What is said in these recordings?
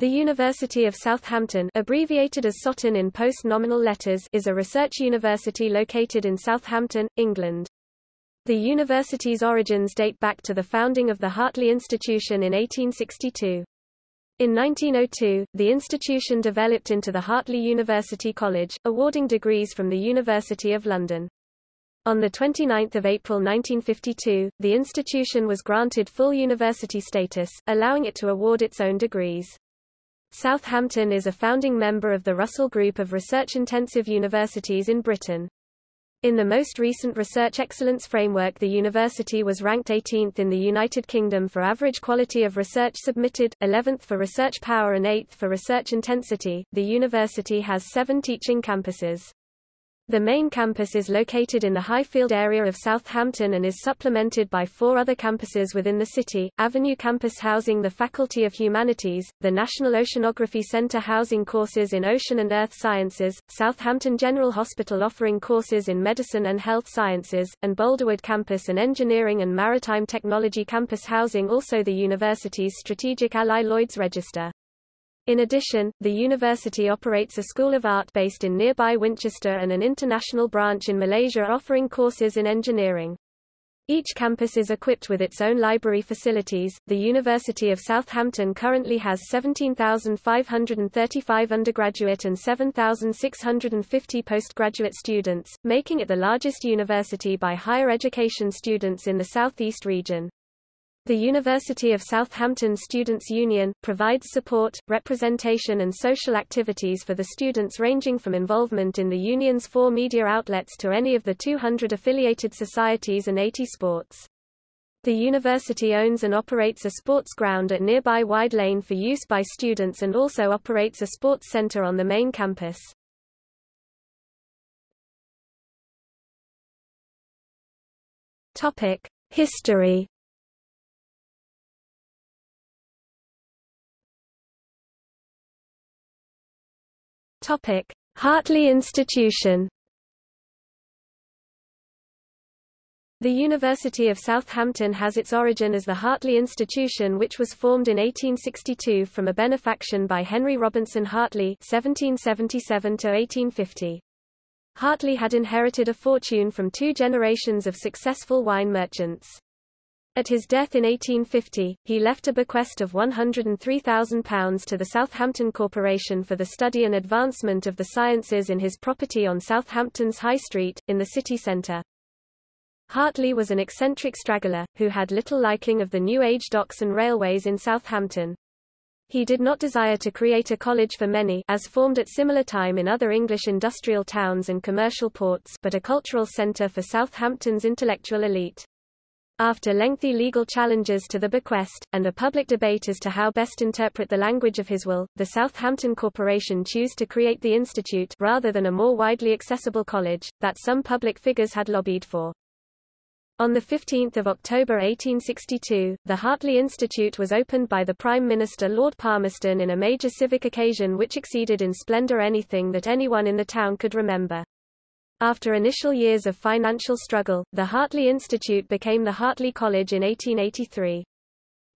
The University of Southampton abbreviated as Soton in post-nominal letters is a research university located in Southampton, England. The university's origins date back to the founding of the Hartley Institution in 1862. In 1902, the institution developed into the Hartley University College, awarding degrees from the University of London. On 29 April 1952, the institution was granted full university status, allowing it to award its own degrees. Southampton is a founding member of the Russell Group of research-intensive universities in Britain. In the most recent Research Excellence Framework the university was ranked 18th in the United Kingdom for average quality of research submitted, 11th for research power and 8th for research intensity. The university has seven teaching campuses. The main campus is located in the Highfield area of Southampton and is supplemented by four other campuses within the city, Avenue Campus housing the Faculty of Humanities, the National Oceanography Centre housing courses in Ocean and Earth Sciences, Southampton General Hospital offering courses in Medicine and Health Sciences, and Boulderwood Campus and Engineering and Maritime Technology Campus housing also the university's strategic ally Lloyd's Register. In addition, the university operates a School of Art based in nearby Winchester and an international branch in Malaysia offering courses in engineering. Each campus is equipped with its own library facilities. The University of Southampton currently has 17,535 undergraduate and 7,650 postgraduate students, making it the largest university by higher education students in the southeast region. The University of Southampton Students' Union, provides support, representation and social activities for the students ranging from involvement in the union's four media outlets to any of the 200 affiliated societies and 80 sports. The university owns and operates a sports ground at nearby Wide Lane for use by students and also operates a sports center on the main campus. History Topic: Hartley Institution. The University of Southampton has its origin as the Hartley Institution which was formed in 1862 from a benefaction by Henry Robinson Hartley (1777–1850). Hartley had inherited a fortune from two generations of successful wine merchants. At his death in 1850, he left a bequest of £103,000 to the Southampton Corporation for the study and advancement of the sciences in his property on Southampton's High Street, in the city centre. Hartley was an eccentric straggler, who had little liking of the New Age docks and railways in Southampton. He did not desire to create a college for many as formed at similar time in other English industrial towns and commercial ports but a cultural centre for Southampton's intellectual elite. After lengthy legal challenges to the bequest, and a public debate as to how best interpret the language of his will, the Southampton Corporation chose to create the institute rather than a more widely accessible college, that some public figures had lobbied for. On 15 October 1862, the Hartley Institute was opened by the Prime Minister Lord Palmerston in a major civic occasion which exceeded in splendour anything that anyone in the town could remember. After initial years of financial struggle, the Hartley Institute became the Hartley College in 1883.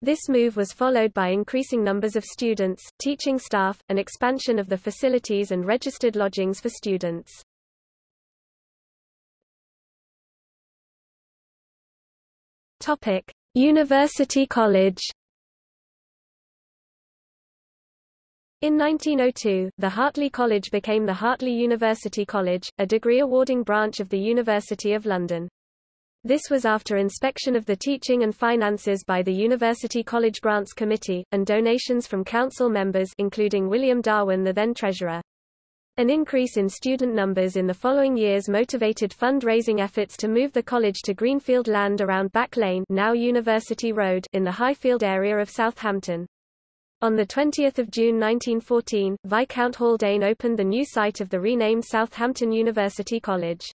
This move was followed by increasing numbers of students, teaching staff, and expansion of the facilities and registered lodgings for students. Topic: University College In 1902, the Hartley College became the Hartley University College, a degree-awarding branch of the University of London. This was after inspection of the teaching and finances by the University College Grants Committee, and donations from council members including William Darwin the then treasurer. An increase in student numbers in the following years motivated fund-raising efforts to move the college to greenfield land around Back Lane now University Road in the Highfield area of Southampton. On 20 June 1914, Viscount Haldane opened the new site of the renamed Southampton University College.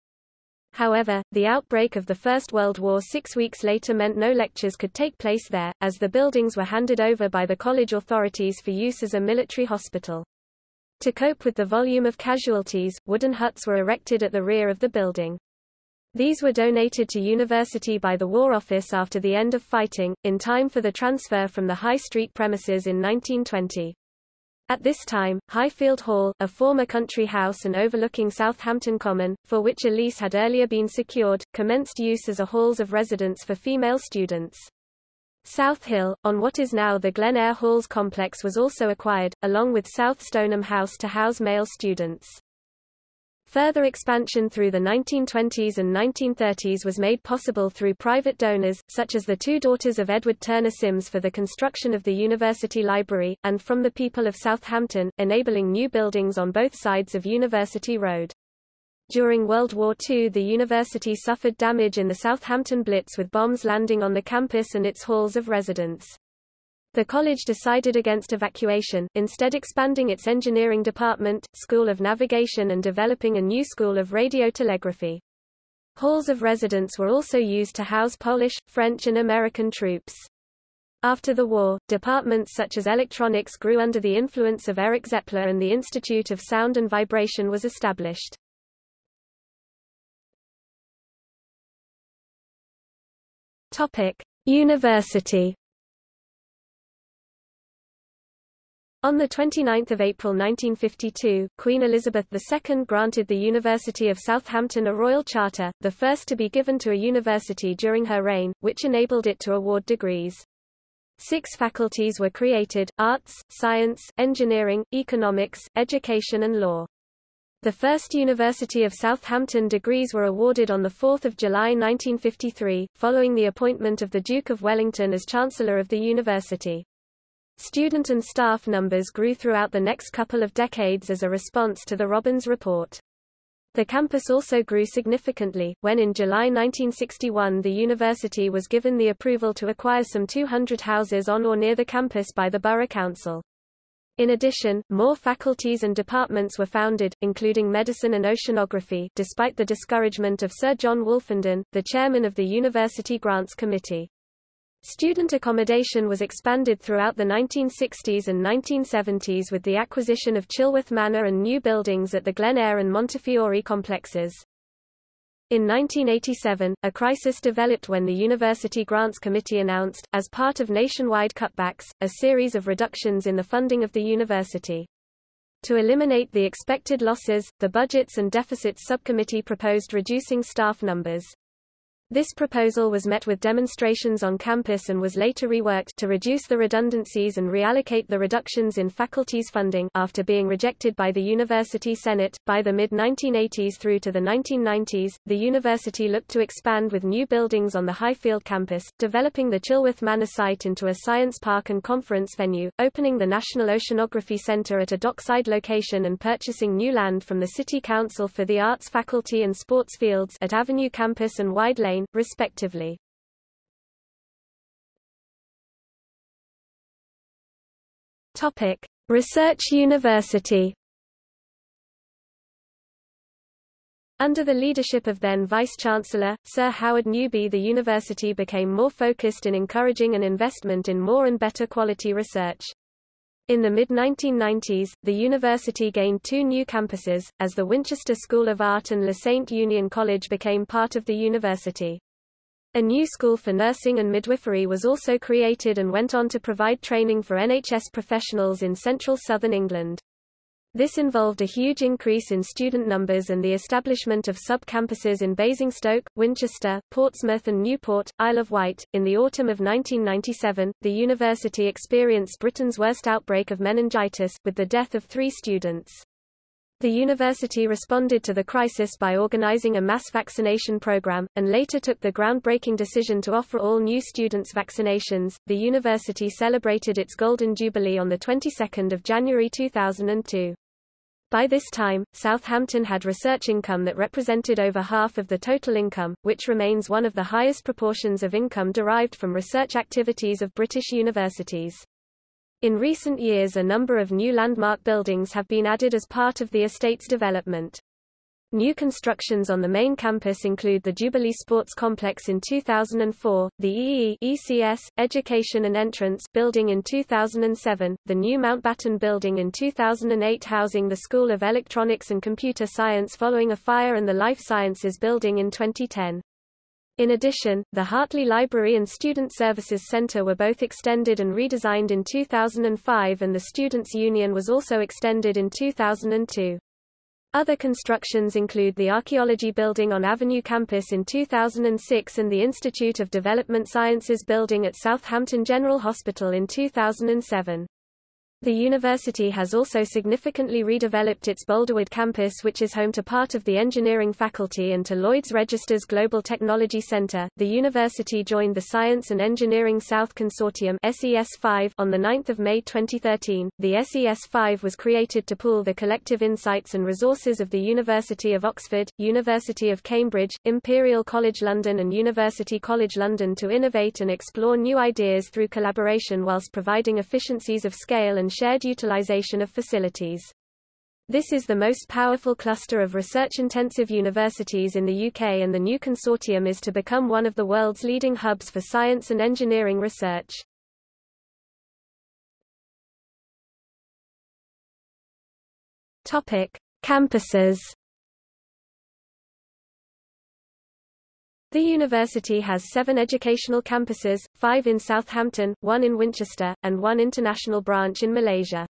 However, the outbreak of the First World War six weeks later meant no lectures could take place there, as the buildings were handed over by the college authorities for use as a military hospital. To cope with the volume of casualties, wooden huts were erected at the rear of the building. These were donated to university by the War Office after the end of fighting, in time for the transfer from the High Street premises in 1920. At this time, Highfield Hall, a former country house and overlooking Southampton Common, for which a lease had earlier been secured, commenced use as a halls of residence for female students. South Hill, on what is now the Glen Eyre Halls complex was also acquired, along with South Stoneham House to house male students. Further expansion through the 1920s and 1930s was made possible through private donors, such as the two daughters of Edward Turner Sims for the construction of the University Library, and from the people of Southampton, enabling new buildings on both sides of University Road. During World War II the university suffered damage in the Southampton Blitz with bombs landing on the campus and its halls of residence. The college decided against evacuation, instead expanding its engineering department, School of Navigation and developing a new school of radiotelegraphy. Halls of residence were also used to house Polish, French and American troops. After the war, departments such as electronics grew under the influence of Erich Zeppler and the Institute of Sound and Vibration was established. Topic: University On 29 April 1952, Queen Elizabeth II granted the University of Southampton a royal charter, the first to be given to a university during her reign, which enabled it to award degrees. Six faculties were created, arts, science, engineering, economics, education and law. The first University of Southampton degrees were awarded on 4 July 1953, following the appointment of the Duke of Wellington as Chancellor of the university. Student and staff numbers grew throughout the next couple of decades as a response to the Robbins Report. The campus also grew significantly, when in July 1961 the university was given the approval to acquire some 200 houses on or near the campus by the Borough Council. In addition, more faculties and departments were founded, including medicine and oceanography despite the discouragement of Sir John Wolfenden, the chairman of the University Grants Committee. Student accommodation was expanded throughout the 1960s and 1970s with the acquisition of Chilworth Manor and new buildings at the Glen Eyre and Montefiore complexes. In 1987, a crisis developed when the University Grants Committee announced, as part of nationwide cutbacks, a series of reductions in the funding of the university. To eliminate the expected losses, the Budgets and Deficits Subcommittee proposed reducing staff numbers. This proposal was met with demonstrations on campus and was later reworked to reduce the redundancies and reallocate the reductions in faculty's funding after being rejected by the University Senate. By the mid-1980s through to the 1990s, the university looked to expand with new buildings on the Highfield campus, developing the Chilworth Manor site into a science park and conference venue, opening the National Oceanography Center at a dockside location and purchasing new land from the City Council for the Arts Faculty and Sports Fields at Avenue Campus and Wide Lane respectively. Topic: Research University. Under the leadership of then Vice-Chancellor, Sir Howard Newby the university became more focused in encouraging an investment in more and better quality research. In the mid-1990s, the university gained two new campuses, as the Winchester School of Art and La Sainte Union College became part of the university. A new school for nursing and midwifery was also created and went on to provide training for NHS professionals in central southern England. This involved a huge increase in student numbers and the establishment of sub-campuses in Basingstoke, Winchester, Portsmouth and Newport, Isle of Wight. In the autumn of 1997, the university experienced Britain's worst outbreak of meningitis, with the death of three students. The university responded to the crisis by organizing a mass vaccination program, and later took the groundbreaking decision to offer all new students vaccinations. The university celebrated its Golden Jubilee on the 22nd of January 2002. By this time, Southampton had research income that represented over half of the total income, which remains one of the highest proportions of income derived from research activities of British universities. In recent years a number of new landmark buildings have been added as part of the estate's development. New constructions on the main campus include the Jubilee Sports Complex in 2004, the EE ECS, Education and Entrance building in 2007, the new Mountbatten building in 2008 housing the School of Electronics and Computer Science following a fire and the Life Sciences building in 2010. In addition, the Hartley Library and Student Services Center were both extended and redesigned in 2005 and the Students' Union was also extended in 2002. Other constructions include the Archaeology Building on Avenue campus in 2006 and the Institute of Development Sciences building at Southampton General Hospital in 2007. The university has also significantly redeveloped its Boulderwood campus which is home to part of the engineering faculty and to Lloyd's Register's Global Technology Center. The university joined the Science and Engineering South Consortium SES5 on the 9th of May 2013. The SES5 was created to pool the collective insights and resources of the University of Oxford, University of Cambridge, Imperial College London and University College London to innovate and explore new ideas through collaboration whilst providing efficiencies of scale and shared utilization of facilities. This is the most powerful cluster of research-intensive universities in the UK and the new consortium is to become one of the world's leading hubs for science and engineering research. Topic: Campuses. The university has seven educational campuses, five in Southampton, one in Winchester, and one international branch in Malaysia.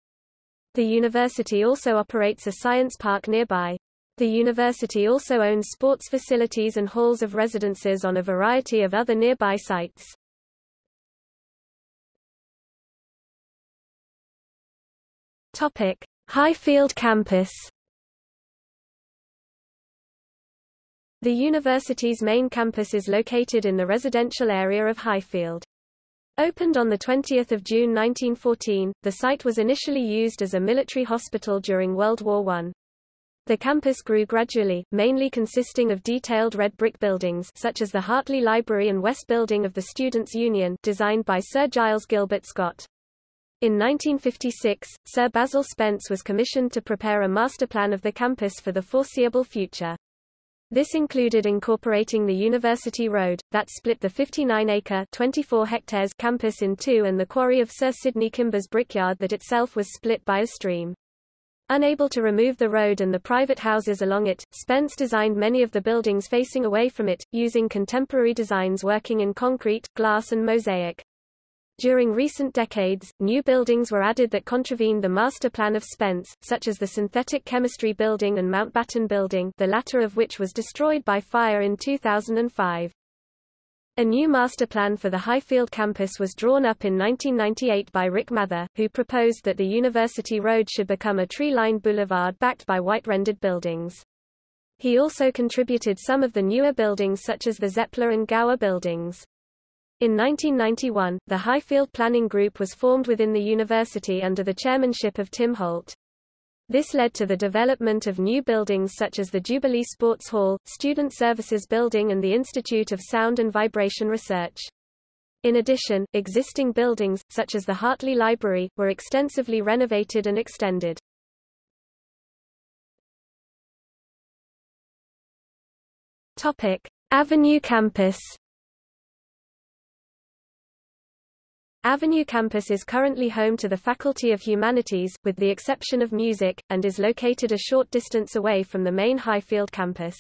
The university also operates a science park nearby. The university also owns sports facilities and halls of residences on a variety of other nearby sites. Topic: Highfield campus. The university's main campus is located in the residential area of Highfield. Opened on 20 June 1914, the site was initially used as a military hospital during World War I. The campus grew gradually, mainly consisting of detailed red brick buildings such as the Hartley Library and West Building of the Students' Union designed by Sir Giles Gilbert Scott. In 1956, Sir Basil Spence was commissioned to prepare a master plan of the campus for the foreseeable future. This included incorporating the University Road, that split the 59-acre (24 hectares) campus in two and the quarry of Sir Sidney Kimber's brickyard that itself was split by a stream. Unable to remove the road and the private houses along it, Spence designed many of the buildings facing away from it, using contemporary designs working in concrete, glass and mosaic. During recent decades, new buildings were added that contravened the master plan of Spence, such as the Synthetic Chemistry Building and Mountbatten Building the latter of which was destroyed by fire in 2005. A new master plan for the Highfield campus was drawn up in 1998 by Rick Mather, who proposed that the University Road should become a tree-lined boulevard backed by white-rendered buildings. He also contributed some of the newer buildings such as the Zeppler and Gower buildings. In 1991, the Highfield Planning Group was formed within the university under the chairmanship of Tim Holt. This led to the development of new buildings such as the Jubilee Sports Hall, Student Services Building and the Institute of Sound and Vibration Research. In addition, existing buildings, such as the Hartley Library, were extensively renovated and extended. Topic: Avenue Campus Avenue campus is currently home to the Faculty of Humanities, with the exception of music, and is located a short distance away from the main Highfield campus.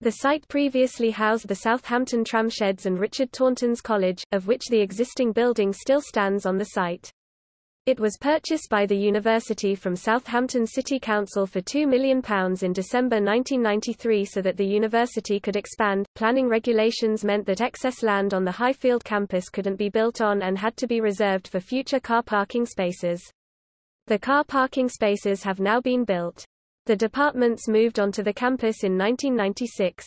The site previously housed the Southampton Tramsheds and Richard Taunton's College, of which the existing building still stands on the site. It was purchased by the university from Southampton City Council for £2 million in December 1993 so that the university could expand. Planning regulations meant that excess land on the Highfield campus couldn't be built on and had to be reserved for future car parking spaces. The car parking spaces have now been built. The departments moved onto the campus in 1996.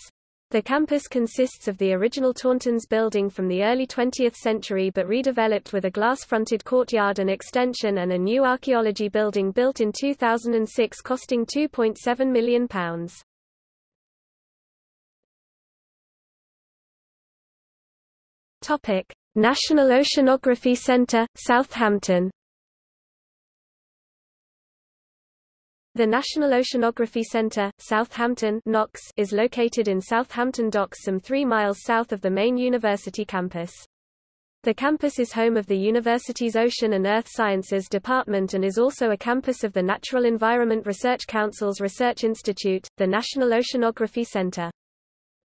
The campus consists of the original Tauntons building from the early 20th century but redeveloped with a glass-fronted courtyard and extension and a new archaeology building built in 2006 costing £2.7 million. Topic: National Oceanography Centre, Southampton The National Oceanography Centre, Southampton NOCS, is located in Southampton Docks some three miles south of the main university campus. The campus is home of the university's Ocean and Earth Sciences Department and is also a campus of the Natural Environment Research Council's Research Institute, the National Oceanography Centre.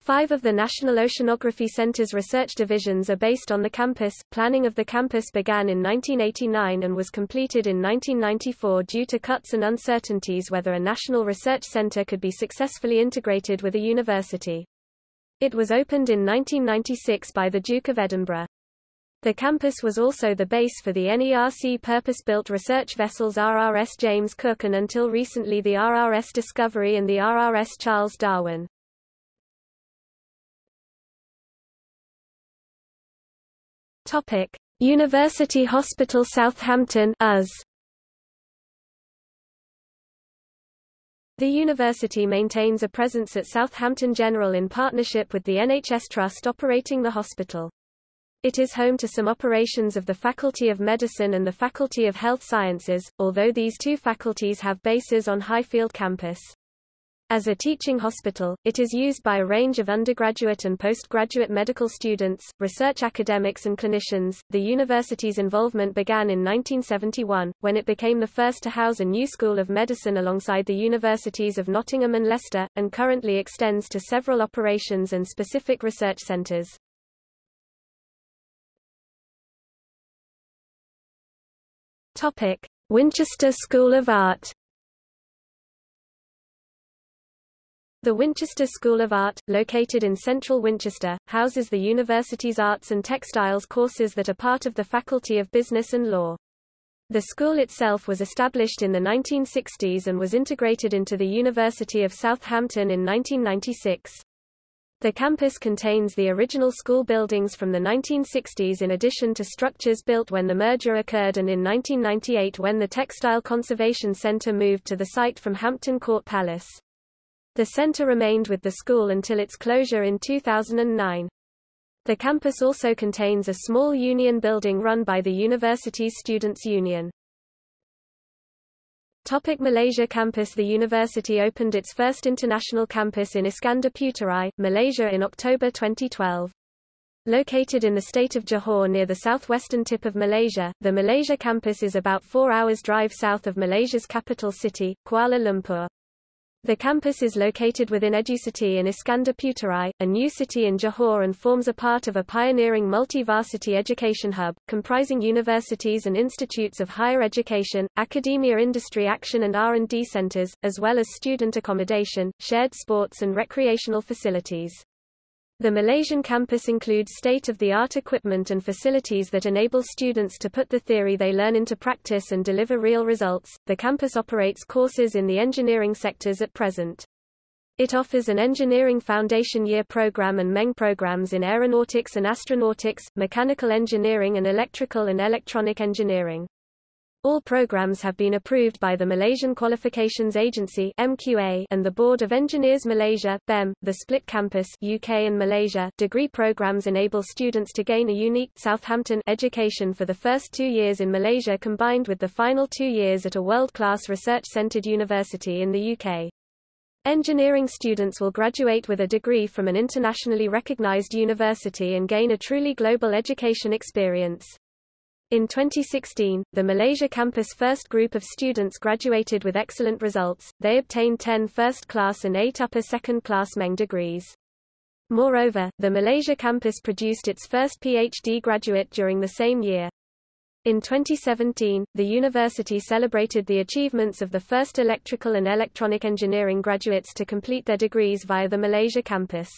Five of the National Oceanography Center's research divisions are based on the campus. Planning of the campus began in 1989 and was completed in 1994 due to cuts and uncertainties whether a national research center could be successfully integrated with a university. It was opened in 1996 by the Duke of Edinburgh. The campus was also the base for the NERC purpose-built research vessels RRS James Cook and until recently the RRS Discovery and the RRS Charles Darwin. Topic: University Hospital Southampton US. The university maintains a presence at Southampton General in partnership with the NHS Trust operating the hospital. It is home to some operations of the Faculty of Medicine and the Faculty of Health Sciences, although these two faculties have bases on Highfield campus. As a teaching hospital, it is used by a range of undergraduate and postgraduate medical students, research academics and clinicians. The university's involvement began in 1971, when it became the first to house a new school of medicine alongside the universities of Nottingham and Leicester, and currently extends to several operations and specific research centres. Topic: Winchester School of Art The Winchester School of Art, located in central Winchester, houses the university's arts and textiles courses that are part of the Faculty of Business and Law. The school itself was established in the 1960s and was integrated into the University of Southampton in 1996. The campus contains the original school buildings from the 1960s in addition to structures built when the merger occurred and in 1998 when the Textile Conservation Center moved to the site from Hampton Court Palace. The center remained with the school until its closure in 2009. The campus also contains a small union building run by the university's Students' Union. Topic Malaysia Campus The university opened its first international campus in Iskandar Puteri, Malaysia in October 2012. Located in the state of Johor near the southwestern tip of Malaysia, the Malaysia campus is about four hours drive south of Malaysia's capital city, Kuala Lumpur. The campus is located within EduCity in Iskandar Puteri, a new city in Johor and forms a part of a pioneering multi-varsity education hub, comprising universities and institutes of higher education, academia industry action and R&D centers, as well as student accommodation, shared sports and recreational facilities. The Malaysian campus includes state-of-the-art equipment and facilities that enable students to put the theory they learn into practice and deliver real results. The campus operates courses in the engineering sectors at present. It offers an Engineering Foundation Year program and MEng programs in aeronautics and astronautics, mechanical engineering and electrical and electronic engineering. All programs have been approved by the Malaysian Qualifications Agency MQA and the Board of Engineers Malaysia BEM, the split campus UK and Malaysia. Degree programs enable students to gain a unique Southampton education for the first 2 years in Malaysia combined with the final 2 years at a world-class research-centered university in the UK. Engineering students will graduate with a degree from an internationally recognized university and gain a truly global education experience. In 2016, the Malaysia campus first group of students graduated with excellent results, they obtained 10 first-class and 8 upper second-class MEng degrees. Moreover, the Malaysia campus produced its first PhD graduate during the same year. In 2017, the university celebrated the achievements of the first electrical and electronic engineering graduates to complete their degrees via the Malaysia campus.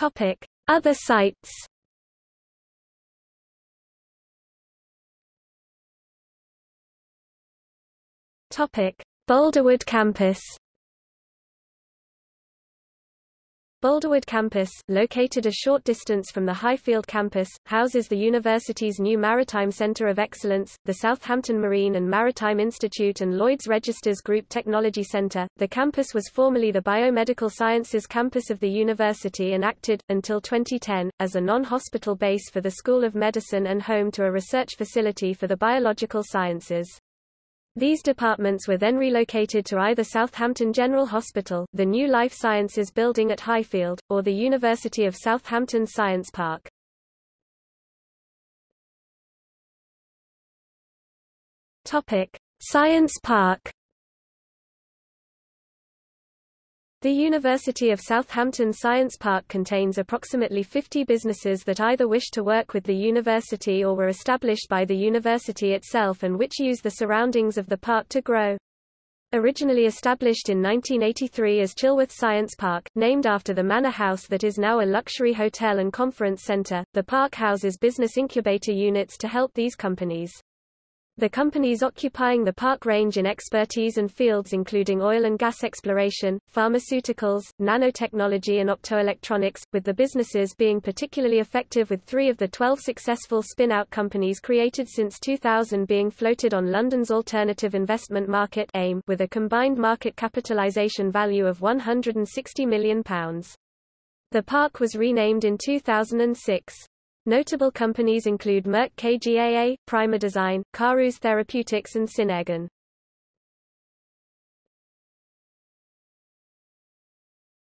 Topic: Other sites. Topic: Boulderwood campus. Boulderwood campus, located a short distance from the Highfield campus, houses the university's new Maritime Center of Excellence, the Southampton Marine and Maritime Institute and Lloyd's Registers Group Technology Center. The campus was formerly the Biomedical Sciences campus of the university and acted, until 2010, as a non-hospital base for the School of Medicine and home to a research facility for the biological sciences. These departments were then relocated to either Southampton General Hospital, the new Life Sciences building at Highfield, or the University of Southampton Science Park. Topic: Science Park The University of Southampton Science Park contains approximately 50 businesses that either wish to work with the university or were established by the university itself and which use the surroundings of the park to grow. Originally established in 1983 as Chilworth Science Park, named after the manor house that is now a luxury hotel and conference center, the park houses business incubator units to help these companies. The companies occupying the park range in expertise and fields including oil and gas exploration, pharmaceuticals, nanotechnology and optoelectronics, with the businesses being particularly effective with three of the 12 successful spin-out companies created since 2000 being floated on London's alternative investment market AIM with a combined market capitalisation value of £160 million. The park was renamed in 2006. Notable companies include Merck KGaA, Primerdesign, Karus Therapeutics and Synairgen.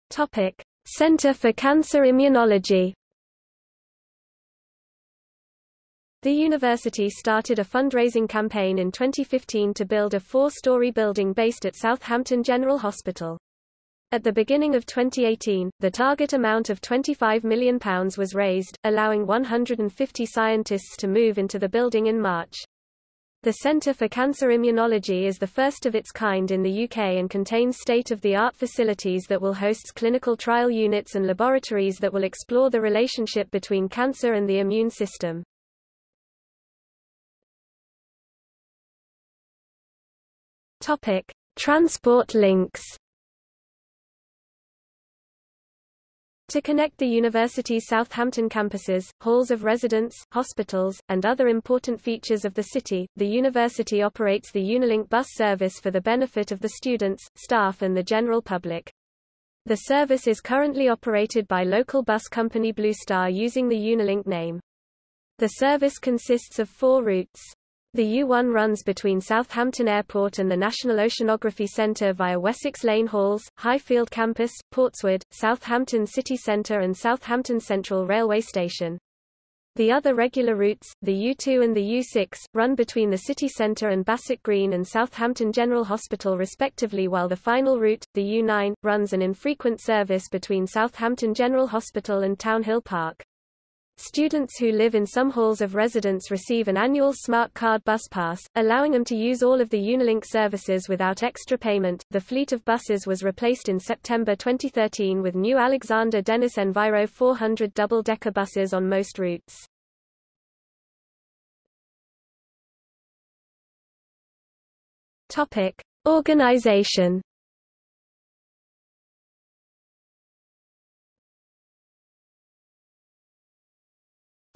Topic: Center for Cancer Immunology. The university started a fundraising campaign in 2015 to build a four-story building based at Southampton General Hospital. At the beginning of 2018, the target amount of £25 million was raised, allowing 150 scientists to move into the building in March. The Centre for Cancer Immunology is the first of its kind in the UK and contains state-of-the-art facilities that will host clinical trial units and laboratories that will explore the relationship between cancer and the immune system. Topic: Transport links To connect the university's Southampton campuses, halls of residence, hospitals, and other important features of the city, the university operates the Unilink bus service for the benefit of the students, staff and the general public. The service is currently operated by local bus company Blue Star using the Unilink name. The service consists of four routes. The U1 runs between Southampton Airport and the National Oceanography Centre via Wessex Lane Halls, Highfield Campus, Portswood, Southampton City Centre and Southampton Central Railway Station. The other regular routes, the U2 and the U6, run between the city centre and Bassett Green and Southampton General Hospital respectively while the final route, the U9, runs an infrequent service between Southampton General Hospital and Townhill Park. Students who live in some halls of residence receive an annual Smart Card bus pass, allowing them to use all of the Unilink services without extra payment. The fleet of buses was replaced in September 2013 with new Alexander Dennis Enviro 400 double-decker buses on most routes. Topic: Organization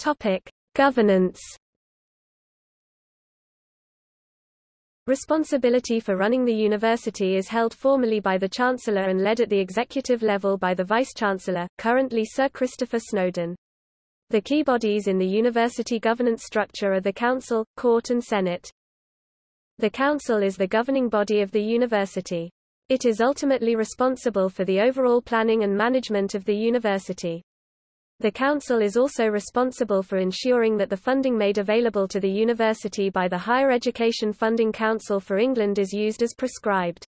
Topic: Governance. Responsibility for running the university is held formally by the Chancellor and led at the executive level by the Vice-Chancellor, currently Sir Christopher Snowden. The key bodies in the university governance structure are the Council, Court and Senate. The Council is the governing body of the university. It is ultimately responsible for the overall planning and management of the university. The Council is also responsible for ensuring that the funding made available to the university by the Higher Education Funding Council for England is used as prescribed.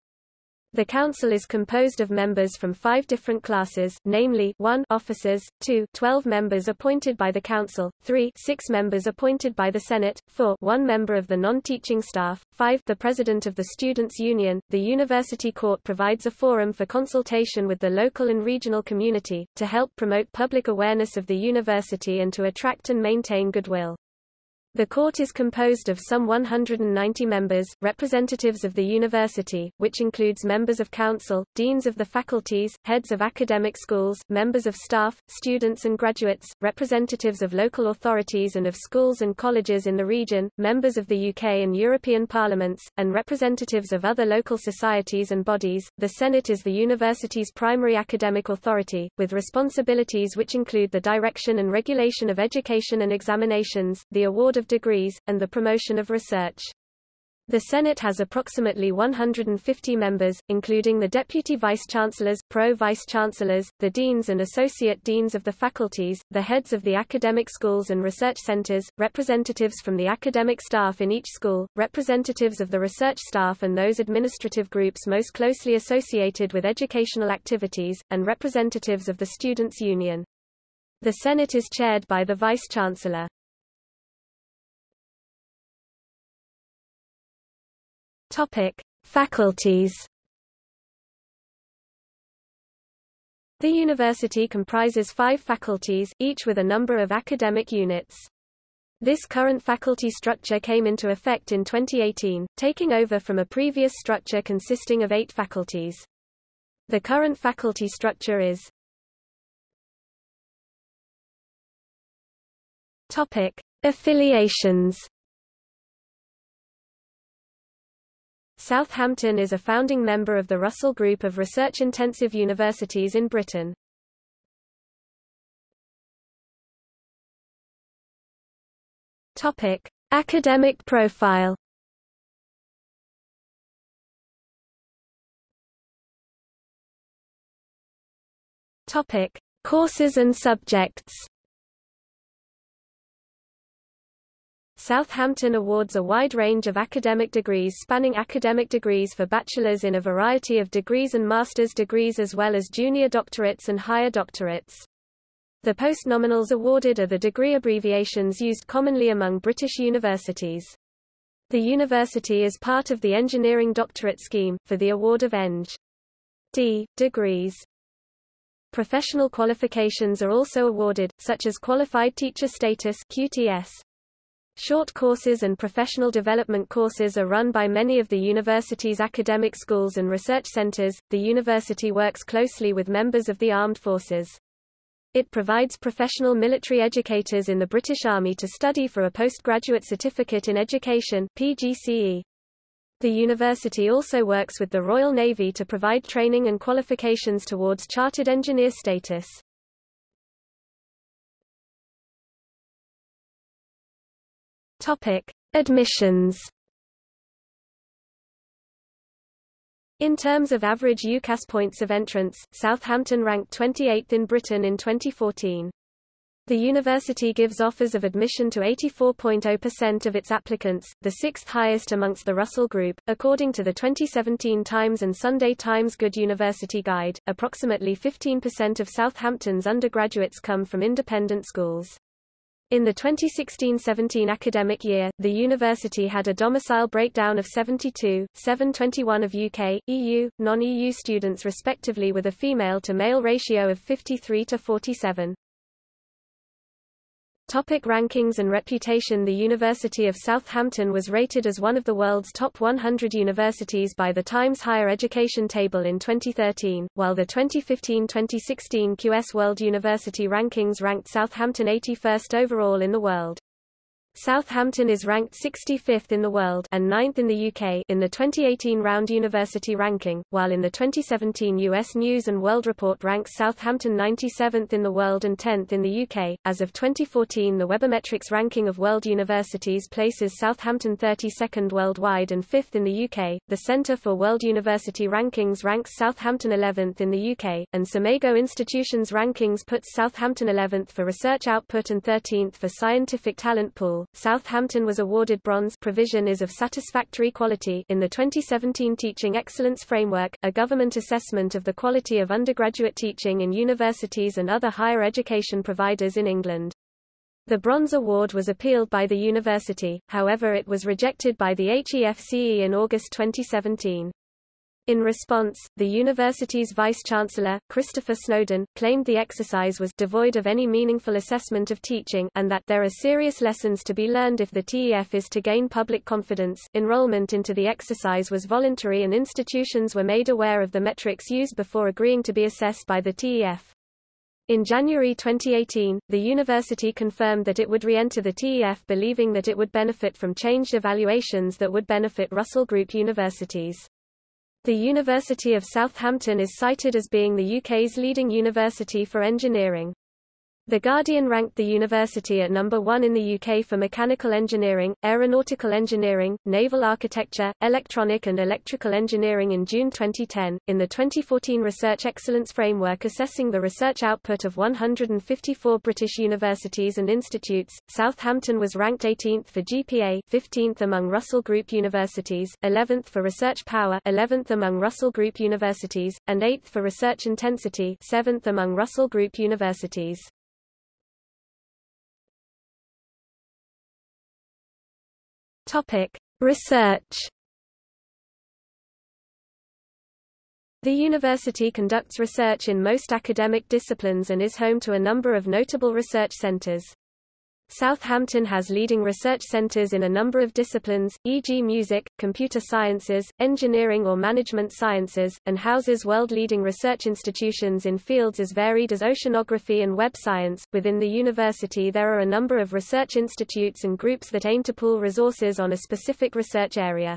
The Council is composed of members from five different classes, namely 1 officers, 2 12 members appointed by the Council, 3 6 members appointed by the Senate, 4 1 member of the non-teaching staff, 5 the President of the Students' Union. The University Court provides a forum for consultation with the local and regional community, to help promote public awareness of the university and to attract and maintain goodwill. The court is composed of some 190 members, representatives of the university, which includes members of council, deans of the faculties, heads of academic schools, members of staff, students and graduates, representatives of local authorities and of schools and colleges in the region, members of the UK and European parliaments, and representatives of other local societies and bodies. The Senate is the university's primary academic authority, with responsibilities which include the direction and regulation of education and examinations, the award of degrees, and the promotion of research. The Senate has approximately 150 members, including the deputy vice-chancellors, pro-vice-chancellors, the deans and associate deans of the faculties, the heads of the academic schools and research centers, representatives from the academic staff in each school, representatives of the research staff and those administrative groups most closely associated with educational activities, and representatives of the Students' Union. The Senate is chaired by the Vice-Chancellor. Topic: Faculties. The university comprises five faculties, each with a number of academic units. This current faculty structure came into effect in 2018, taking over from a previous structure consisting of eight faculties. The current faculty structure is Topic: Affiliations Southampton is a founding member of the Russell Group of research-intensive universities in Britain. Topic: Academic profile. Topic: Courses and subjects. Southampton awards a wide range of academic degrees spanning academic degrees for bachelors in a variety of degrees and master's degrees as well as junior doctorates and higher doctorates. The postnominals awarded are the degree abbreviations used commonly among British universities. The university is part of the Engineering Doctorate Scheme, for the award of Eng. D. degrees. Professional qualifications are also awarded, such as Qualified Teacher Status QTS. Short courses and professional development courses are run by many of the university's academic schools and research centers. The university works closely with members of the armed forces. It provides professional military educators in the British Army to study for a postgraduate certificate in education PGCE. The university also works with the Royal Navy to provide training and qualifications towards chartered engineer status. Topic: Admissions. In terms of average UCAS points of entrance, Southampton ranked 28th in Britain in 2014. The university gives offers of admission to 84.0% of its applicants, the sixth highest amongst the Russell Group. According to the 2017 Times and Sunday Times Good University Guide, approximately 15% of Southampton's undergraduates come from independent schools. In the 2016-17 academic year, the university had a domicile breakdown of 72, 721 of UK, EU, non-EU students respectively with a female-to-male ratio of 53 to 47. Topic rankings and reputation The University of Southampton was rated as one of the world's top 100 universities by the Times Higher Education Table in 2013, while the 2015-2016 QS World University Rankings ranked Southampton 81st overall in the world. Southampton is ranked 65th in the world and 9th in the UK in the 2018 Round University ranking, while in the 2017 US News and World Report ranks Southampton 97th in the world and 10th in the UK. As of 2014, the Webometrics ranking of world universities places Southampton 32nd worldwide and 5th in the UK. The Centre for World University Rankings ranks Southampton 11th in the UK, and SCImago Institutions Rankings puts Southampton 11th for research output and 13th for scientific talent pool. Southampton was awarded bronze provision is of satisfactory quality in the 2017 Teaching Excellence Framework, a government assessment of the quality of undergraduate teaching in universities and other higher education providers in England. The Bronze Award was appealed by the university, however it was rejected by the HEFCE in August 2017. In response, the university's vice-chancellor, Christopher Snowden, claimed the exercise was devoid of any meaningful assessment of teaching and that there are serious lessons to be learned if the TEF is to gain public confidence. Enrollment into the exercise was voluntary and institutions were made aware of the metrics used before agreeing to be assessed by the TEF. In January 2018, the university confirmed that it would re-enter the TEF believing that it would benefit from changed evaluations that would benefit Russell Group universities. The University of Southampton is cited as being the UK's leading university for engineering. The Guardian ranked the university at number one in the UK for mechanical engineering, aeronautical engineering, naval architecture, electronic and electrical engineering in June 2010. In the 2014 Research Excellence Framework assessing the research output of 154 British universities and institutes, Southampton was ranked 18th for GPA, 15th among Russell Group universities, 11th for research power, 11th among Russell Group universities, and 8th for research intensity, 7th among Russell Group universities. Topic: Research. The university conducts research in most academic disciplines and is home to a number of notable research centers. Southampton has leading research centers in a number of disciplines, e.g. music, computer sciences, engineering or management sciences, and houses world-leading research institutions in fields as varied as oceanography and web science. Within the university there are a number of research institutes and groups that aim to pool resources on a specific research area.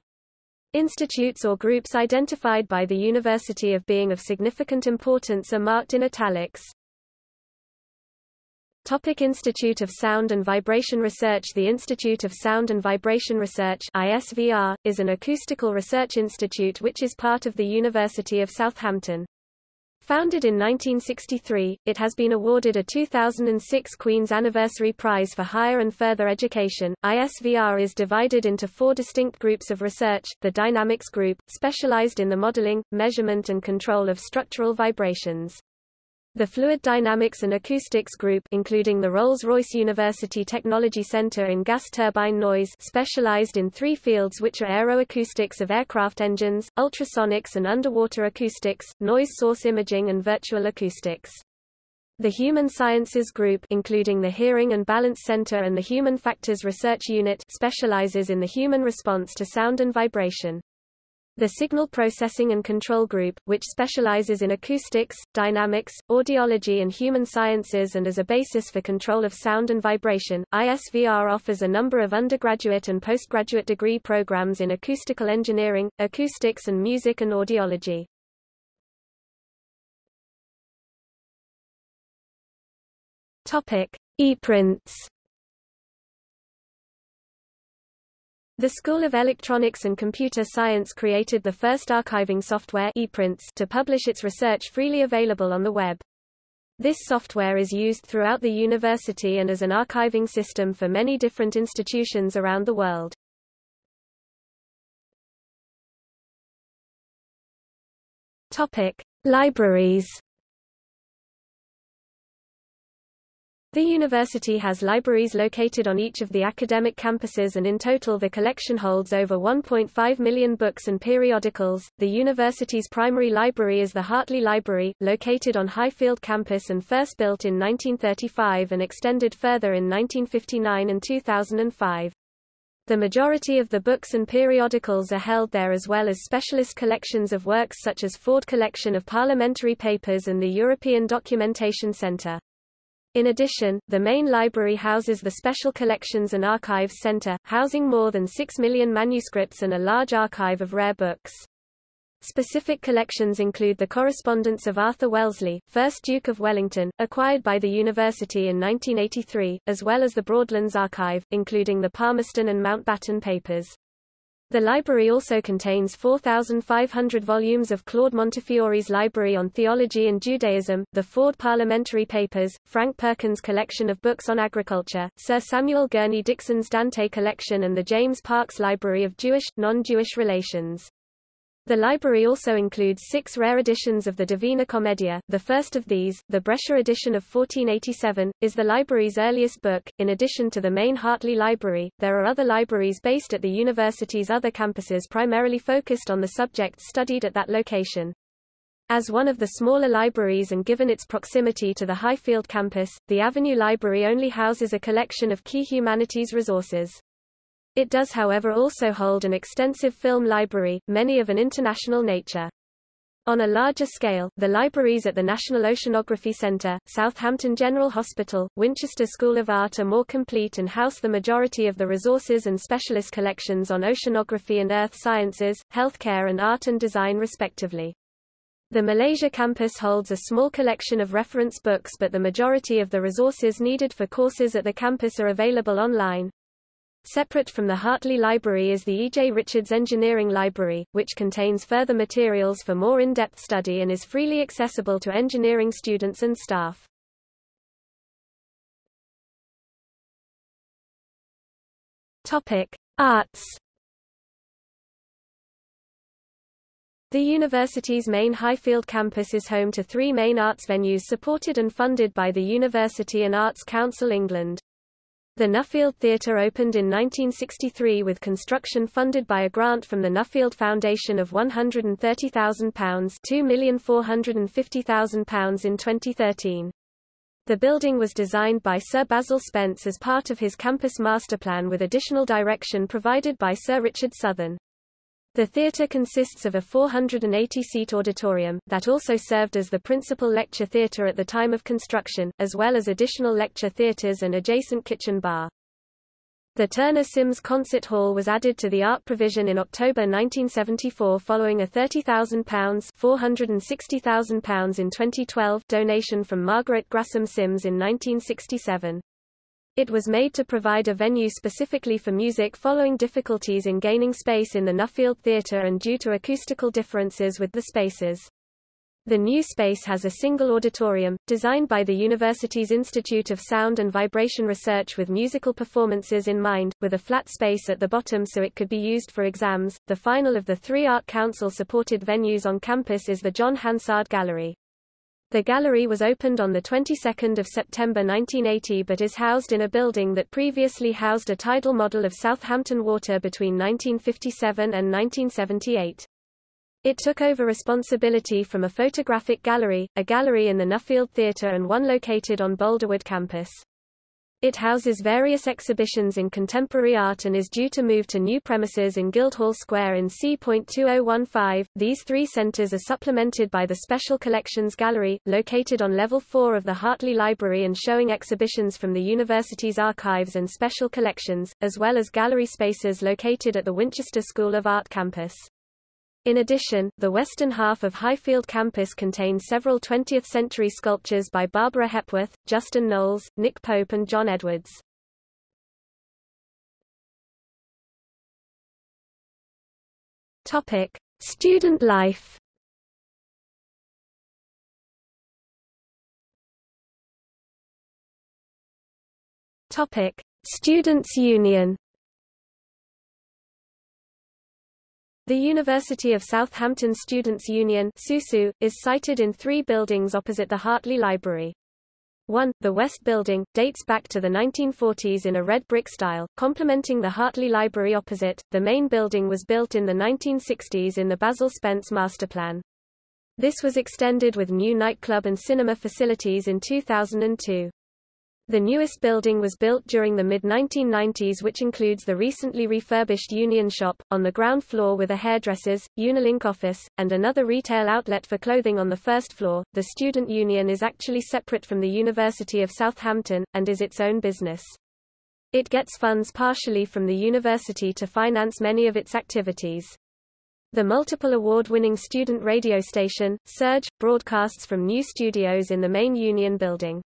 Institutes or groups identified by the university of being of significant importance are marked in italics. Topic Institute of Sound and Vibration Research The Institute of Sound and Vibration Research ISVR, is an acoustical research institute which is part of the University of Southampton. Founded in 1963, it has been awarded a 2006 Queen's Anniversary Prize for Higher and Further Education. ISVR is divided into four distinct groups of research, the Dynamics Group, specialized in the modeling, measurement and control of structural vibrations. The Fluid Dynamics and Acoustics Group including the Rolls-Royce University Technology Center in gas turbine noise specialized in three fields which are aeroacoustics of aircraft engines, ultrasonics and underwater acoustics, noise source imaging and virtual acoustics. The Human Sciences Group including the Hearing and Balance Center and the Human Factors Research Unit specializes in the human response to sound and vibration. The Signal Processing and Control Group, which specializes in acoustics, dynamics, audiology and human sciences and as a basis for control of sound and vibration, ISVR offers a number of undergraduate and postgraduate degree programs in acoustical engineering, acoustics and music and audiology. Topic: ePrints The School of Electronics and Computer Science created the first archiving software ePrints to publish its research freely available on the web. This software is used throughout the university and as an archiving system for many different institutions around the world. Topic: Libraries The university has libraries located on each of the academic campuses and in total the collection holds over 1.5 million books and periodicals. The university's primary library is the Hartley Library, located on Highfield campus and first built in 1935 and extended further in 1959 and 2005. The majority of the books and periodicals are held there as well as specialist collections of works such as Ford Collection of Parliamentary Papers and the European Documentation Centre. In addition, the main library houses the Special Collections and Archives Center, housing more than 6 million manuscripts and a large archive of rare books. Specific collections include the correspondence of Arthur Wellesley, 1st Duke of Wellington, acquired by the university in 1983, as well as the Broadlands Archive, including the Palmerston and Mountbatten papers. The library also contains 4,500 volumes of Claude Montefiore's Library on Theology and Judaism, the Ford Parliamentary Papers, Frank Perkins' collection of books on agriculture, Sir Samuel Gurney Dixon's Dante collection and the James Parkes Library of Jewish, non-Jewish relations. The library also includes six rare editions of the Divina Commedia. The first of these, the Brescia edition of 1487, is the library's earliest book. In addition to the main Hartley Library, there are other libraries based at the university's other campuses primarily focused on the subjects studied at that location. As one of the smaller libraries and given its proximity to the Highfield campus, the Avenue Library only houses a collection of key humanities resources. It does however also hold an extensive film library, many of an international nature. On a larger scale, the libraries at the National Oceanography Centre, Southampton General Hospital, Winchester School of Art are more complete and house the majority of the resources and specialist collections on oceanography and earth sciences, healthcare and art and design respectively. The Malaysia campus holds a small collection of reference books but the majority of the resources needed for courses at the campus are available online. Separate from the Hartley Library is the E. J. Richards Engineering Library, which contains further materials for more in-depth study and is freely accessible to engineering students and staff. Topic: Arts. The university's main Highfield campus is home to three main arts venues supported and funded by the University and Arts Council England. The Nuffield Theatre opened in 1963 with construction funded by a grant from the Nuffield Foundation of £130,000 £2,450,000 in 2013. The building was designed by Sir Basil Spence as part of his campus masterplan with additional direction provided by Sir Richard Southern. The theatre consists of a 480-seat auditorium, that also served as the principal lecture theatre at the time of construction, as well as additional lecture theatres and adjacent kitchen bar. The Turner Sims Concert Hall was added to the art provision in October 1974 following a £30,000 £460,000 in 2012 donation from Margaret Grassam Sims in 1967. It was made to provide a venue specifically for music following difficulties in gaining space in the Nuffield Theatre and due to acoustical differences with the spaces. The new space has a single auditorium, designed by the university's Institute of Sound and Vibration Research with musical performances in mind, with a flat space at the bottom so it could be used for exams. The final of the three Art Council supported venues on campus is the John Hansard Gallery. The gallery was opened on the 22nd of September 1980 but is housed in a building that previously housed a tidal model of Southampton Water between 1957 and 1978. It took over responsibility from a photographic gallery, a gallery in the Nuffield Theatre and one located on Boldrewood campus. It houses various exhibitions in contemporary art and is due to move to new premises in Guildhall Square in C.2015. These three centres are supplemented by the Special Collections Gallery, located on level 4 of the Hartley Library and showing exhibitions from the university's archives and special collections, as well as gallery spaces located at the Winchester School of Art campus. In addition, the western half of Highfield campus contains several 20th-century sculptures by Barbara Hepworth, Justin Knowles, Nick Pope and John Edwards. Topic: Student life. Topic: Students' Union. The University of Southampton Students' Union SUSU, is sited in three buildings opposite the Hartley Library. 1. The West Building, dates back to the 1940s in a red brick style, complementing the Hartley Library opposite. The main building was built in the 1960s in the Basil Spence masterplan. This was extended with new nightclub and cinema facilities in 2002. The newest building was built during the mid-1990s which includes the recently refurbished Union Shop, on the ground floor with a hairdressers, Unilink office, and another retail outlet for clothing on the first floor. The Student Union is actually separate from the University of Southampton, and is its own business. It gets funds partially from the university to finance many of its activities. The multiple award-winning student radio station, Surge, broadcasts from new studios in the main Union building.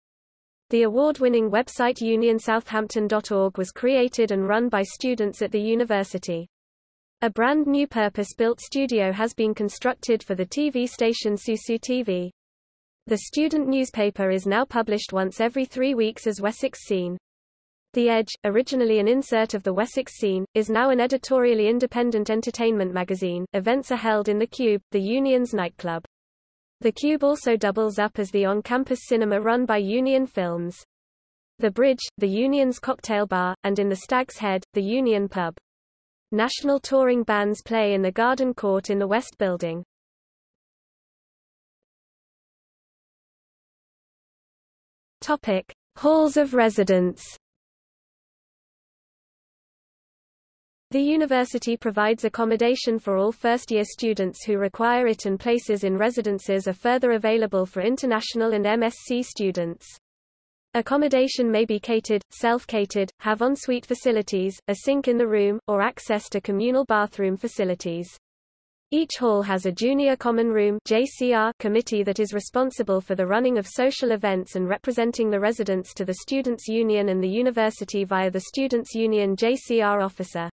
The award-winning website unionsouthampton.org was created and run by students at the university. A brand new purpose-built studio has been constructed for the TV station Susu TV. The student newspaper is now published once every three weeks as Wessex Scene. The Edge, originally an insert of the Wessex Scene, is now an editorially independent entertainment magazine. Events are held in the Cube, the Union's nightclub. The Cube also doubles up as the on-campus cinema run by Union Films. The Bridge, the Union's cocktail bar, and in the Stag's Head, the Union pub. National touring bands play in the Garden Court in the West Building. Topic: Halls of residence. The university provides accommodation for all first-year students who require it and places in residences are further available for international and MSc students. Accommodation may be catered, self-catered, have ensuite facilities, a sink in the room, or access to communal bathroom facilities. Each hall has a Junior Common Room JCR committee that is responsible for the running of social events and representing the residents to the Students' Union and the university via the Students' Union JCR officer.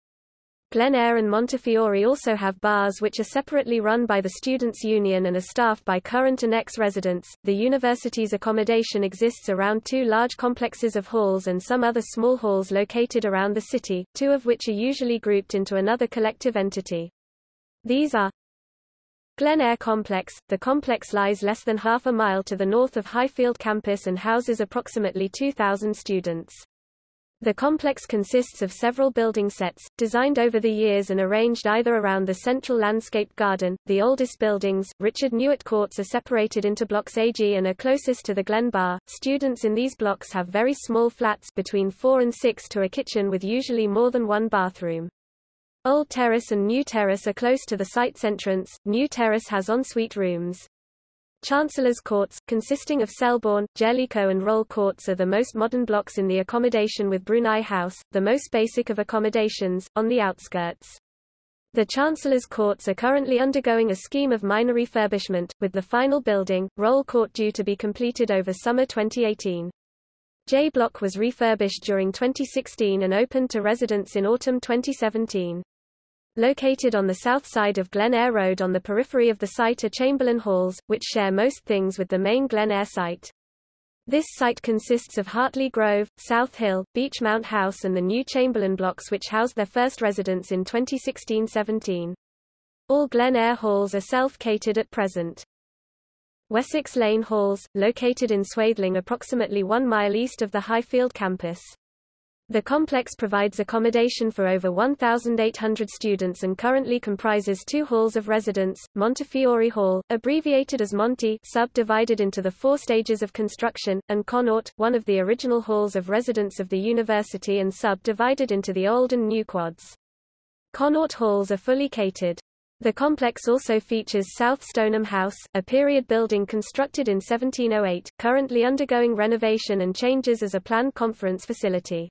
Glen Eyre and Montefiore also have bars which are separately run by the Students' Union and are staffed by current and ex-residents. The university's accommodation exists around two large complexes of halls and some other small halls located around the city, two of which are usually grouped into another collective entity. These are Glen Eyre Complex. The complex lies less than half a mile to the north of Highfield campus and houses approximately 2,000 students. The complex consists of several building sets, designed over the years and arranged either around the central landscape garden. The oldest buildings, Richard Newitt Courts, are separated into blocks AG and are closest to the Glen Bar. Students in these blocks have very small flats between 4 and 6 to a kitchen with usually more than one bathroom. Old Terrace and New Terrace are close to the site's entrance. New Terrace has ensuite rooms. Chancellor's Courts, consisting of Selborne, Jellicoe and Roll Courts are the most modern blocks in the accommodation with Brunei House, the most basic of accommodations, on the outskirts. The Chancellor's Courts are currently undergoing a scheme of minor refurbishment, with the final building, Roll Court due to be completed over summer 2018. J Block was refurbished during 2016 and opened to residents in autumn 2017. Located on the south side of Glen Eyre Road on the periphery of the site are Chamberlain Halls, which share most things with the main Glen Eyre site. This site consists of Hartley Grove, South Hill, Beechmount House and the new Chamberlain blocks which housed their first residents in 2016-17. All Glen Eyre halls are self-catered at present. Wessex Lane Halls, located in Swaythling approximately one mile east of the Highfield campus. The complex provides accommodation for over 1,800 students and currently comprises two halls of residence, Montefiore Hall, abbreviated as Monty subdivided into the four stages of construction, and Connaught, one of the original halls of residence of the university and subdivided into the old and new quads. Connaught halls are fully catered. The complex also features South Stoneham House, a period building constructed in 1708, currently undergoing renovation and changes as a planned conference facility.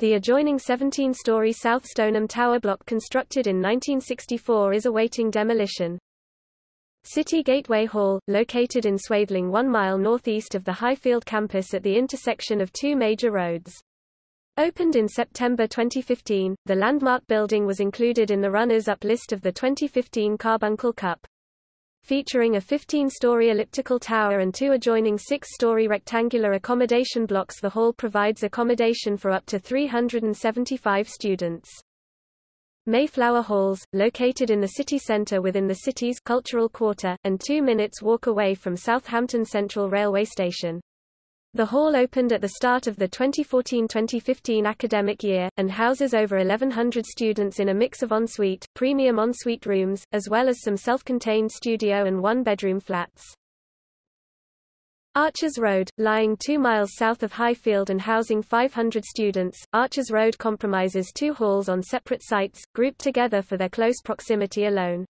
The adjoining 17-story South Stoneham Tower block constructed in 1964 is awaiting demolition. City Gateway Hall, located in Swaythling one mile northeast of the Highfield campus at the intersection of two major roads. Opened in September 2015, the landmark building was included in the runners-up list of the 2015 Carbuncle Cup. Featuring a 15-story elliptical tower and two adjoining six-story rectangular accommodation blocks the hall provides accommodation for up to 375 students. Mayflower Halls, located in the city centre within the city's cultural quarter, and two minutes walk away from Southampton Central Railway Station. The hall opened at the start of the 2014-2015 academic year, and houses over 1,100 students in a mix of ensuite, premium ensuite rooms, as well as some self-contained studio and one-bedroom flats. Archers Road, lying two miles south of Highfield and housing 500 students, Archers Road compromises two halls on separate sites, grouped together for their close proximity alone.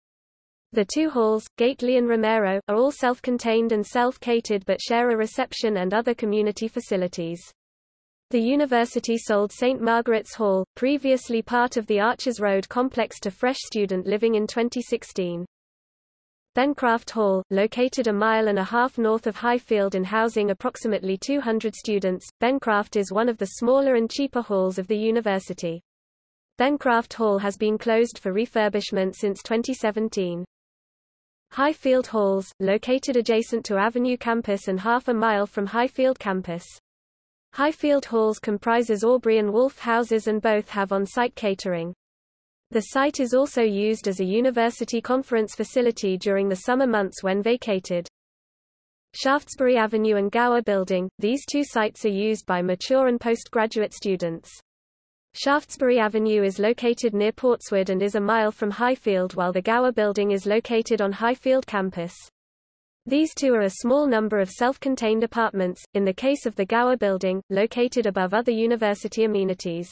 The two halls, Gately and Romero, are all self-contained and self-catered but share a reception and other community facilities. The university sold St. Margaret's Hall, previously part of the Archers Road complex to Fresh Student Living in 2016. Bencraft Hall, located a mile and a half north of Highfield and housing approximately 200 students, Bencraft is one of the smaller and cheaper halls of the university. Bencraft Hall has been closed for refurbishment since 2017. Highfield Halls, located adjacent to Avenue Campus and half a mile from Highfield Campus. Highfield Halls comprises Aubrey and Wolf houses and both have on-site catering. The site is also used as a university conference facility during the summer months when vacated. Shaftesbury Avenue and Gower Building, these two sites are used by mature and postgraduate students. Shaftesbury Avenue is located near Portswood and is a mile from Highfield while the Gower Building is located on Highfield campus. These two are a small number of self-contained apartments, in the case of the Gower Building, located above other university amenities.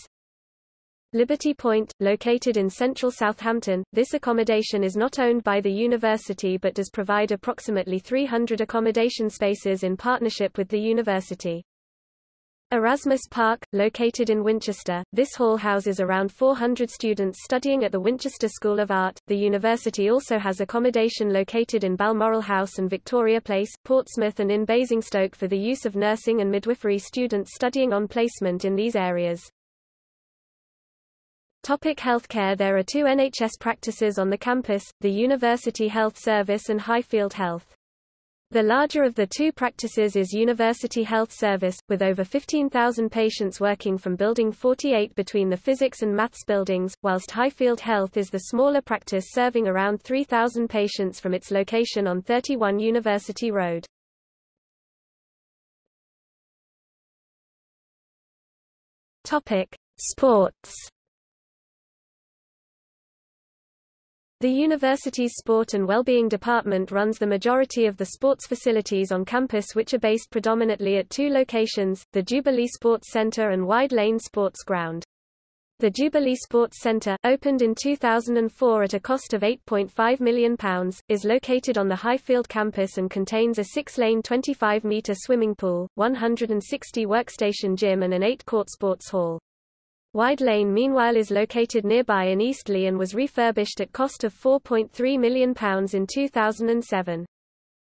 Liberty Point, located in central Southampton, this accommodation is not owned by the university but does provide approximately 300 accommodation spaces in partnership with the university. Erasmus Park, located in Winchester, this hall houses around 400 students studying at the Winchester School of Art. The university also has accommodation located in Balmoral House and Victoria Place, Portsmouth and in Basingstoke for the use of nursing and midwifery students studying on placement in these areas. Topic healthcare There are two NHS practices on the campus, the University Health Service and Highfield Health. The larger of the two practices is University Health Service, with over 15,000 patients working from Building 48 between the physics and maths buildings, whilst Highfield Health is the smaller practice serving around 3,000 patients from its location on 31 University Road. Topic: Sports The university's Sport and Wellbeing Department runs the majority of the sports facilities on campus which are based predominantly at two locations, the Jubilee Sports Center and Wide Lane Sports Ground. The Jubilee Sports Centre, opened in 2004 at a cost of £8.5 million, is located on the Highfield campus and contains a six-lane 25-metre swimming pool, 160 workstation gym and an eight-court sports hall. Wide Lane meanwhile is located nearby in Eastleigh and was refurbished at cost of £4.3 million in 2007.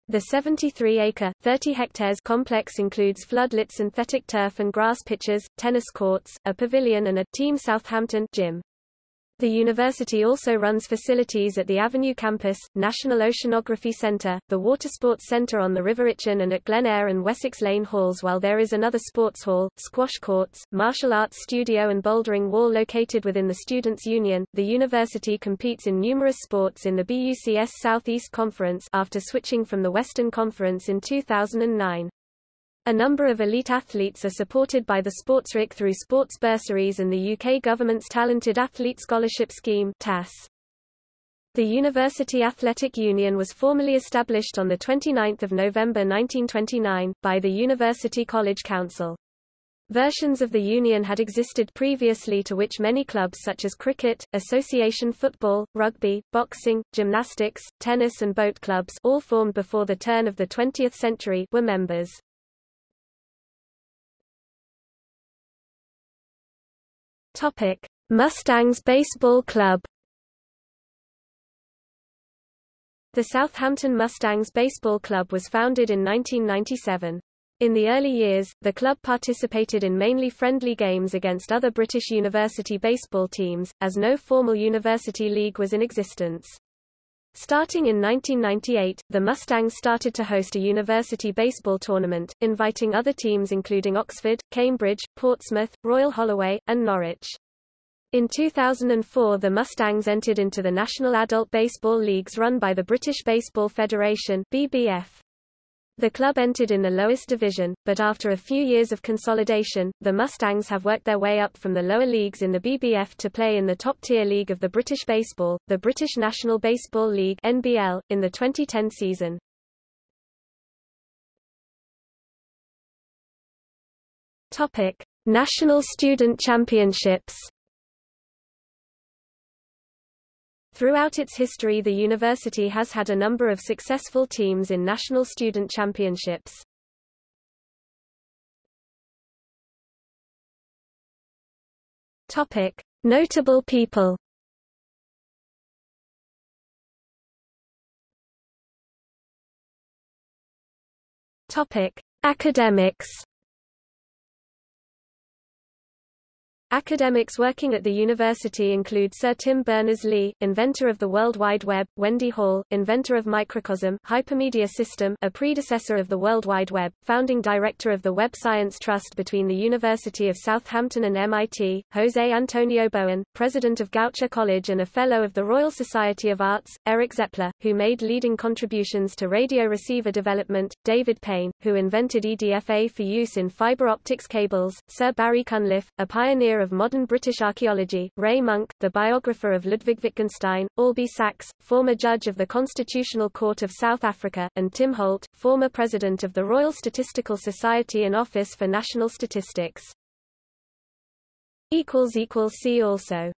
The 73-acre, 30 hectares complex includes floodlit synthetic turf and grass pitches, tennis courts, a pavilion and a Team Southampton gym. The university also runs facilities at the Avenue campus, National Oceanography Centre, the Watersports Centre on the River Itchen and at Glen Eyre and Wessex Lane halls while there is another sports hall, squash courts, martial arts studio and bouldering wall located within the Students' Union. The university competes in numerous sports in the BUCS Southeast Conference after switching from the Western Conference in 2009. A number of elite athletes are supported by the SportsRIC through sports bursaries and the UK government's Talented Athlete Scholarship Scheme TAS. The University Athletic Union was formally established on 29 November 1929, by the University College Council. Versions of the union had existed previously to which many clubs such as cricket, association football, rugby, boxing, gymnastics, tennis and boat clubs all formed before the turn of the 20th century were members. Topic: Mustangs Baseball Club. The Southampton Mustangs Baseball Club was founded in 1997. In the early years, the club participated in mainly friendly games against other British university baseball teams, as no formal university league was in existence. Starting in 1998, the Mustangs started to host a university baseball tournament, inviting other teams including Oxford, Cambridge, Portsmouth, Royal Holloway, and Norwich. In 2004 the Mustangs entered into the National Adult Baseball Leagues run by the British Baseball Federation BBF. The club entered in the lowest division, but after a few years of consolidation, the Mustangs have worked their way up from the lower leagues in the BBF to play in the top-tier league of the British Baseball, the British National Baseball League NBL, in the 2010 season. Topic: National Student Championships Throughout its history the university has had a number of successful teams in national student championships. Topic: Notable people. Topic: Academics. Academics working at the university include Sir Tim Berners-Lee, inventor of the World Wide Web, Wendy Hall, inventor of Microcosm Hypermedia System, a predecessor of the World Wide Web, founding director of the Web Science Trust between the University of Southampton and MIT, Jose Antonio Bowen, president of Goucher College and a fellow of the Royal Society of Arts, Eric Zepler, who made leading contributions to radio receiver development, David Payne, who invented EDFA for use in fiber optics cables, Sir Barry Cunliffe, a pioneer of modern British archaeology, Ray Monk, the biographer of Ludwig Wittgenstein, Albie Sachs, former judge of the Constitutional Court of South Africa, and Tim Holt, former president of the Royal Statistical Society and Office for National Statistics. See also